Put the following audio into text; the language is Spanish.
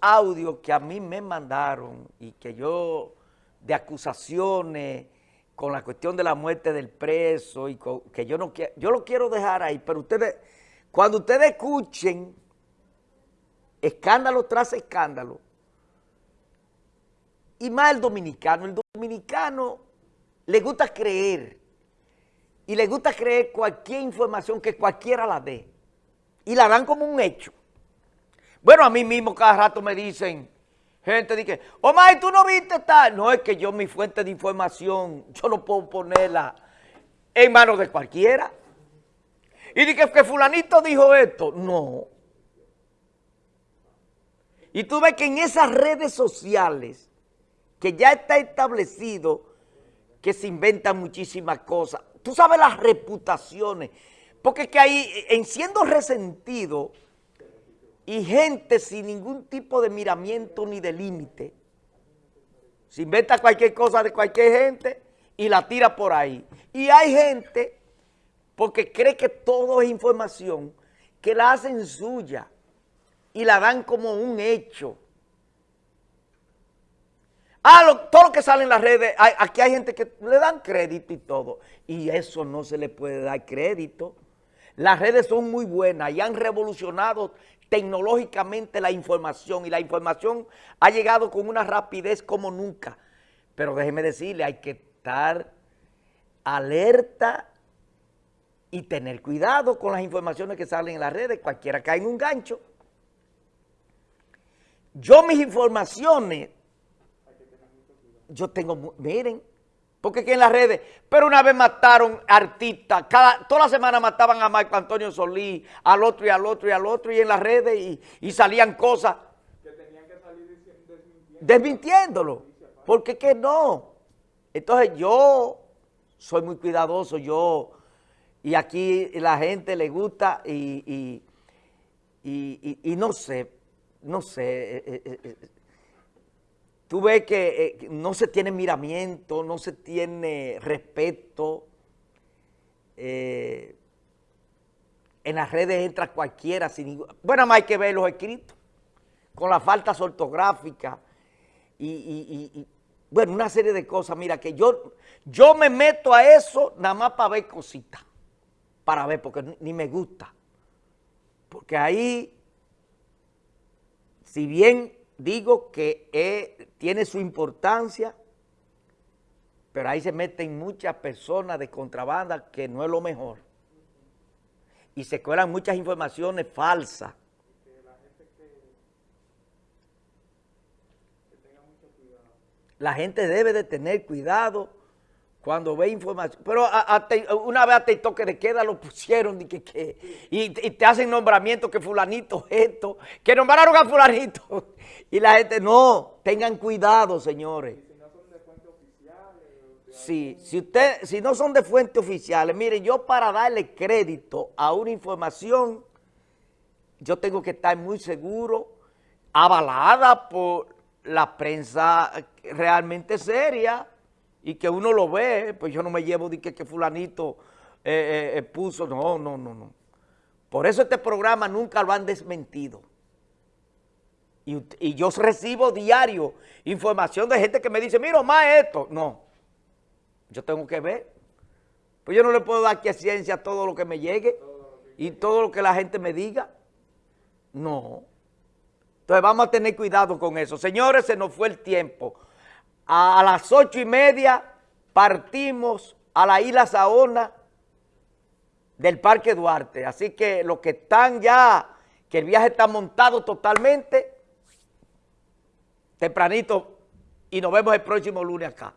audios que a mí me mandaron y que yo, de acusaciones con la cuestión de la muerte del preso y que yo no quiero, yo lo quiero dejar ahí, pero ustedes, cuando ustedes escuchen escándalo tras escándalo, y más el dominicano, el dominicano le gusta creer y le gusta creer cualquier información que cualquiera la dé y la dan como un hecho. Bueno, a mí mismo cada rato me dicen, gente dice, Omar, ¿tú no viste tal? No, es que yo mi fuente de información, yo no puedo ponerla en manos de cualquiera. Y dije que fulanito dijo esto. No. Y tú ves que en esas redes sociales, que ya está establecido que se inventan muchísimas cosas. Tú sabes las reputaciones, porque que ahí, en siendo resentido, y gente sin ningún tipo de miramiento ni de límite. Se inventa cualquier cosa de cualquier gente y la tira por ahí. Y hay gente, porque cree que todo es información, que la hacen suya y la dan como un hecho. Ah, todo lo que sale en las redes, aquí hay gente que le dan crédito y todo. Y eso no se le puede dar crédito. Las redes son muy buenas y han revolucionado tecnológicamente la información y la información ha llegado con una rapidez como nunca. Pero déjeme decirle, hay que estar alerta y tener cuidado con las informaciones que salen en las redes, cualquiera cae en un gancho. Yo mis informaciones, yo tengo, miren, porque aquí en las redes, pero una vez mataron artistas, cada, toda la semana mataban a Marco Antonio Solí, al otro y al otro y al otro, y en las redes, y, salían cosas. Que tenían que salir desmintiéndolo. Desmintiéndolo, porque que no. Entonces yo soy muy cuidadoso, yo, y aquí la gente le gusta, y, y no sé, no sé, eh, eh, eh, tú ves que eh, no se tiene miramiento, no se tiene respeto. Eh, en las redes entra cualquiera sin ningún... Bueno, más hay que ver los escritos, con las faltas ortográficas y, bueno, una serie de cosas. Mira, que yo, yo me meto a eso nada más para ver cositas, para ver, porque ni me gusta. Porque ahí, si bien digo que eh, tiene su importancia, pero ahí se meten muchas personas de contrabanda que no es lo mejor. Y se cuelan muchas informaciones falsas. La gente debe de tener cuidado cuando ve información, pero una vez hasta el toque de queda lo pusieron y, que, y, te hacen nombramiento que fulanito esto, que nombraron a fulanito. Y la gente, no, tengan cuidado, señores. Sí, si, usted, si no son de fuentes oficiales, mire, yo para darle crédito a una información, yo tengo que estar muy seguro, avalada por la prensa realmente seria, y que uno lo ve, pues yo no me llevo de que, que fulanito eh, eh, eh, puso, no, no, no, no. Por eso este programa nunca lo han desmentido. Y, yo recibo diario información de gente que me dice, mira, más esto. No, yo tengo que ver. Pues yo no le puedo dar a ciencia todo lo que me llegue y todo lo que la gente me diga. No. Entonces vamos a tener cuidado con eso. Señores, se nos fue el tiempo a las ocho y media partimos a la isla Saona del Parque Duarte. Así que los que están ya, que el viaje está montado totalmente, tempranito, y nos vemos el próximo lunes acá.